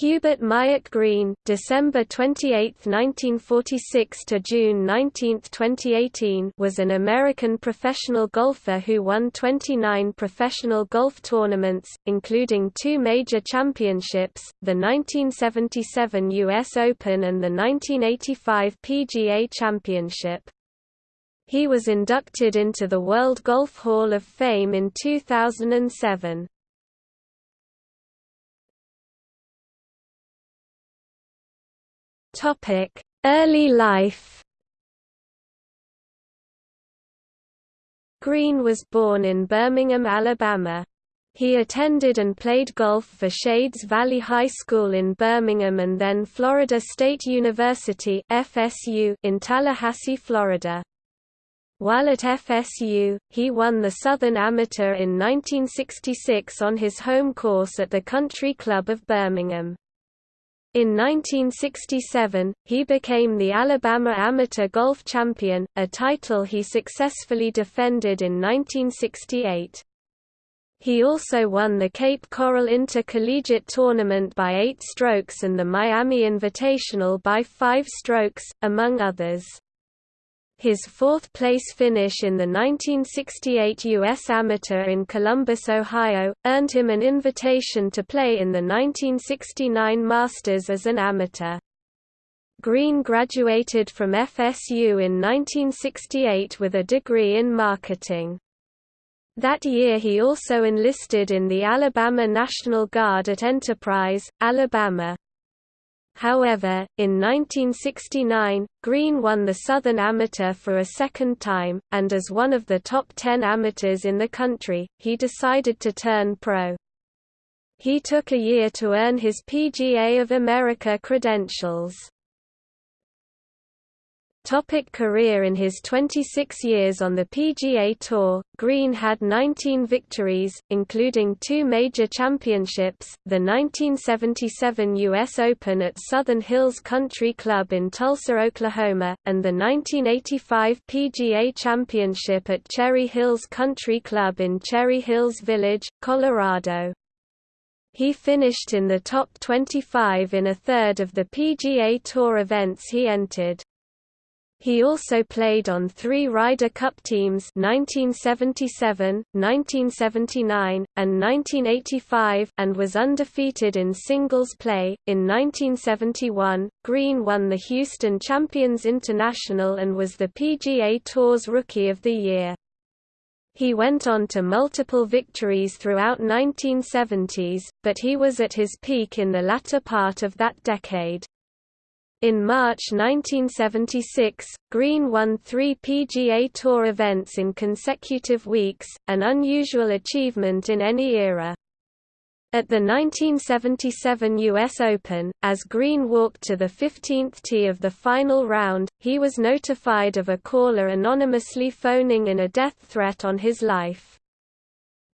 Hubert Myatt Green December 28, 1946 to June 19, 2018 was an American professional golfer who won 29 professional golf tournaments, including two major championships, the 1977 U.S. Open and the 1985 PGA Championship. He was inducted into the World Golf Hall of Fame in 2007. Topic: Early life. Green was born in Birmingham, Alabama. He attended and played golf for Shades Valley High School in Birmingham and then Florida State University (FSU) in Tallahassee, Florida. While at FSU, he won the Southern Amateur in 1966 on his home course at the Country Club of Birmingham. In 1967, he became the Alabama Amateur Golf Champion, a title he successfully defended in 1968. He also won the Cape Coral Intercollegiate Tournament by eight strokes and the Miami Invitational by five strokes, among others. His fourth-place finish in the 1968 U.S. Amateur in Columbus, Ohio, earned him an invitation to play in the 1969 Masters as an amateur. Green graduated from FSU in 1968 with a degree in marketing. That year he also enlisted in the Alabama National Guard at Enterprise, Alabama. However, in 1969, Green won the Southern Amateur for a second time, and as one of the top ten amateurs in the country, he decided to turn pro. He took a year to earn his PGA of America credentials. Topic career In his 26 years on the PGA Tour, Green had 19 victories, including two major championships, the 1977 U.S. Open at Southern Hills Country Club in Tulsa, Oklahoma, and the 1985 PGA Championship at Cherry Hills Country Club in Cherry Hills Village, Colorado. He finished in the top 25 in a third of the PGA Tour events he entered. He also played on three Ryder Cup teams 1977, 1979, and 1985 and was undefeated in singles play. In 1971, Green won the Houston Champions International and was the PGA Tour's Rookie of the Year. He went on to multiple victories throughout 1970s, but he was at his peak in the latter part of that decade. In March 1976, Green won three PGA Tour events in consecutive weeks, an unusual achievement in any era. At the 1977 U.S. Open, as Green walked to the 15th tee of the final round, he was notified of a caller anonymously phoning in a death threat on his life.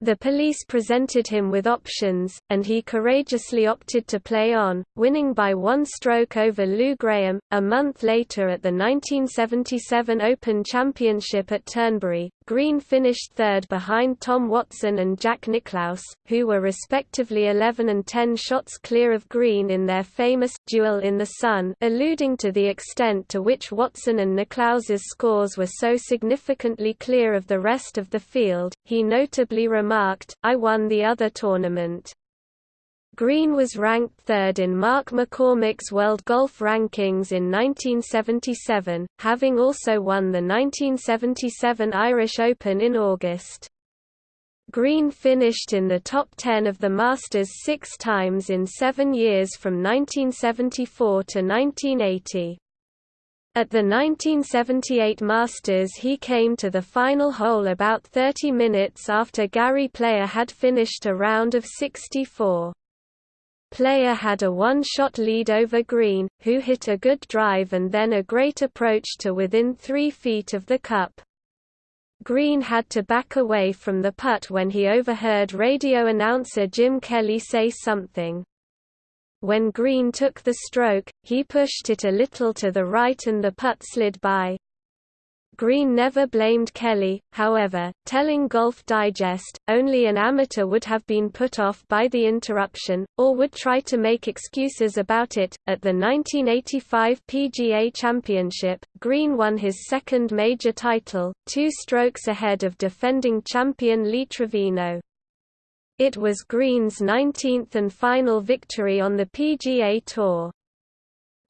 The police presented him with options, and he courageously opted to play on, winning by one stroke over Lou Graham. A month later at the 1977 Open Championship at Turnberry, Green finished third behind Tom Watson and Jack Nicklaus, who were respectively 11 and 10 shots clear of Green in their famous duel in the sun, alluding to the extent to which Watson and Nicklaus's scores were so significantly clear of the rest of the field. He notably remarked, I won the other tournament. Green was ranked third in Mark McCormack's World Golf Rankings in 1977, having also won the 1977 Irish Open in August. Green finished in the top 10 of the Masters six times in seven years from 1974 to 1980. At the 1978 Masters he came to the final hole about 30 minutes after Gary Player had finished a round of 64. Player had a one-shot lead over Green, who hit a good drive and then a great approach to within three feet of the cup. Green had to back away from the putt when he overheard radio announcer Jim Kelly say something. When Green took the stroke, he pushed it a little to the right and the putt slid by. Green never blamed Kelly, however, telling Golf Digest, only an amateur would have been put off by the interruption, or would try to make excuses about it. At the 1985 PGA Championship, Green won his second major title, two strokes ahead of defending champion Lee Trevino. It was Green's 19th and final victory on the PGA Tour.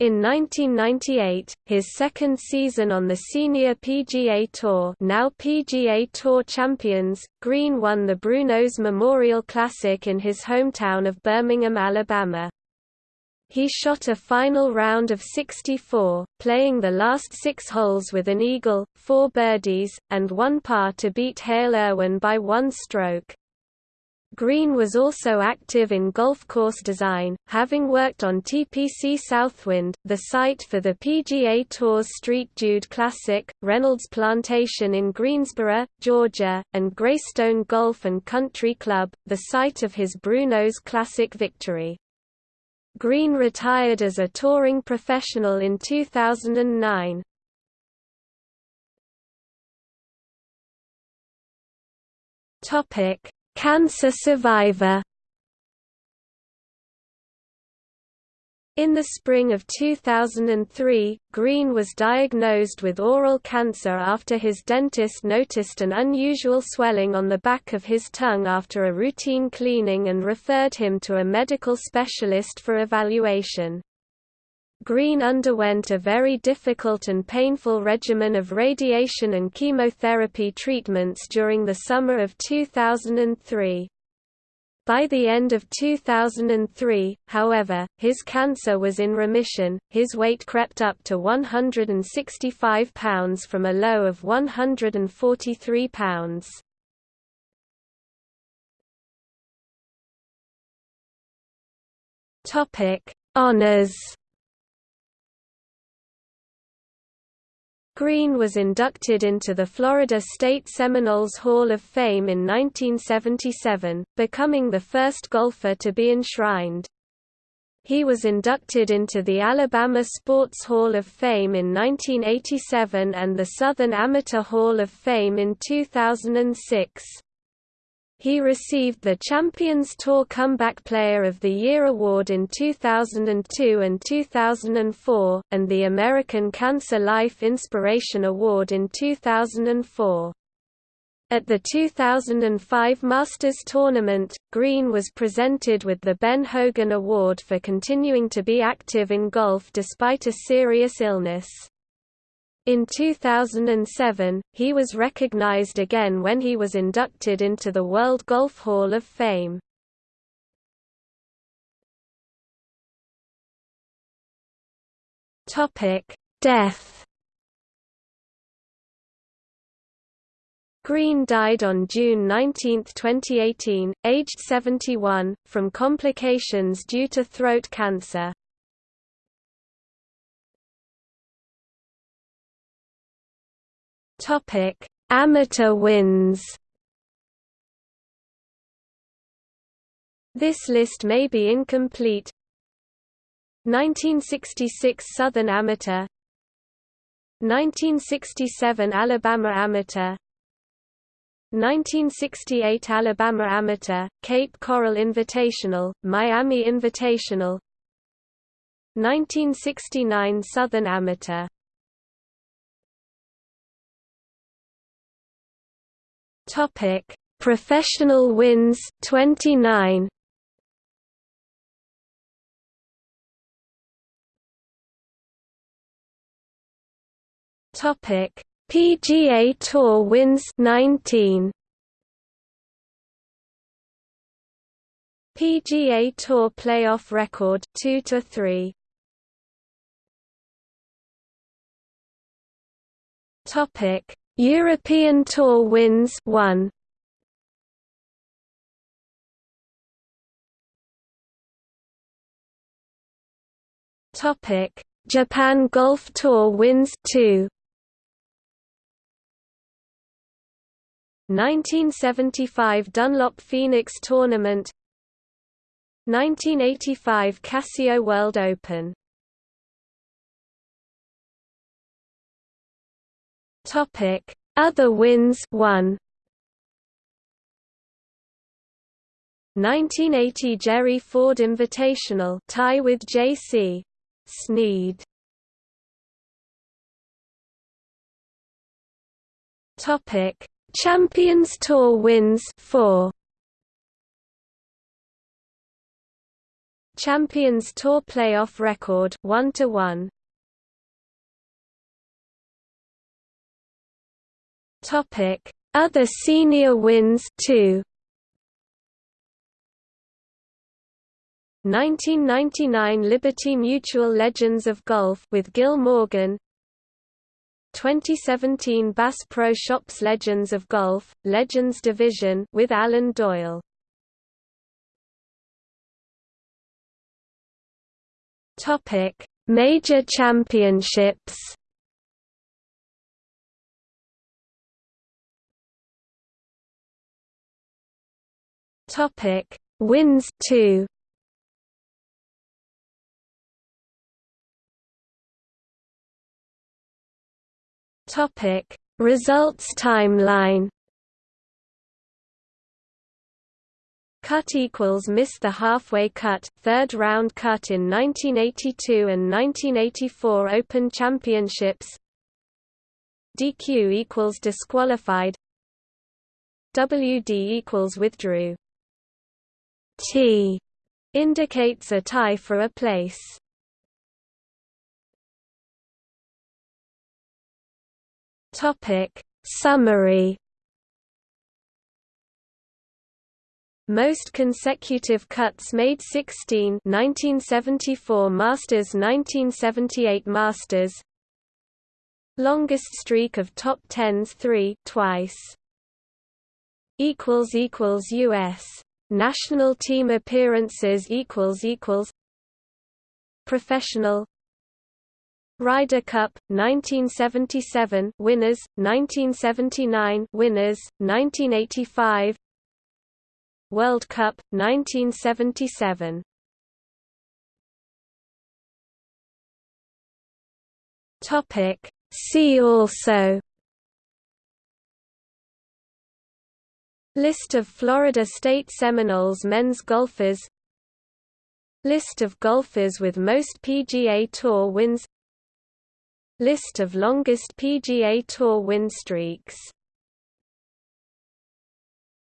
In 1998, his second season on the senior PGA Tour now PGA Tour champions, Green won the Brunos Memorial Classic in his hometown of Birmingham, Alabama. He shot a final round of 64, playing the last six holes with an eagle, four birdies, and one par to beat Hale Irwin by one stroke. Green was also active in golf course design, having worked on TPC Southwind, the site for the PGA Tour's Street Jude Classic, Reynolds Plantation in Greensboro, Georgia, and Greystone Golf and Country Club, the site of his Brunos Classic victory. Green retired as a touring professional in 2009. Topic Cancer survivor In the spring of 2003, Green was diagnosed with oral cancer after his dentist noticed an unusual swelling on the back of his tongue after a routine cleaning and referred him to a medical specialist for evaluation. Green underwent a very difficult and painful regimen of radiation and chemotherapy treatments during the summer of 2003. By the end of 2003, however, his cancer was in remission, his weight crept up to 165 pounds from a low of 143 pounds. Honours Green was inducted into the Florida State Seminoles Hall of Fame in 1977, becoming the first golfer to be enshrined. He was inducted into the Alabama Sports Hall of Fame in 1987 and the Southern Amateur Hall of Fame in 2006. He received the Champions Tour Comeback Player of the Year award in 2002 and 2004, and the American Cancer Life Inspiration Award in 2004. At the 2005 Masters Tournament, Green was presented with the Ben Hogan Award for continuing to be active in golf despite a serious illness. In 2007, he was recognized again when he was inducted into the World Golf Hall of Fame. Death Green died on June 19, 2018, aged 71, from complications due to throat cancer. Topic: Amateur wins. This list may be incomplete. 1966 Southern Amateur. 1967 Alabama Amateur. 1968 Alabama Amateur, Cape Coral Invitational, Miami Invitational. 1969 Southern Amateur Topic: Professional wins 29. Topic: PGA Tour wins 19. PGA Tour playoff record 2 to 3. Topic: European Tour wins 1 Topic. Japan Golf Tour wins 2 1975 Dunlop Phoenix Tournament. 1985 Casio World Open Topic: Other wins. 1 1980 Jerry Ford Invitational. Tie with J.C. Snead. Topic: Champions Tour wins. 4 Champions Tour playoff record. 1 to 1 Topic Other senior wins 2 1999 Liberty Mutual Legends of Golf with Gil Morgan 2017 Bass Pro Shops Legends of Golf, Legends Division with Allen Doyle. Topic: Major Championships. Topic: Wins 2. Topic: Results timeline. Cut equals missed the halfway cut, third round cut in 1982 and 1984 Open Championships. DQ equals disqualified. WD equals withdrew. T indicates a tie for a place. Topic Summary. Most consecutive cuts made 16 1974 Masters 1978 Masters. Longest streak of top 10s 3 twice. Equals equals US national team appearances equals equals professional Ryder Cup 1977 winners 1979 winners 1985 World Cup 1977 Topic. See also List of Florida State Seminoles men's golfers. List of golfers with most PGA Tour wins. List of longest PGA Tour win streaks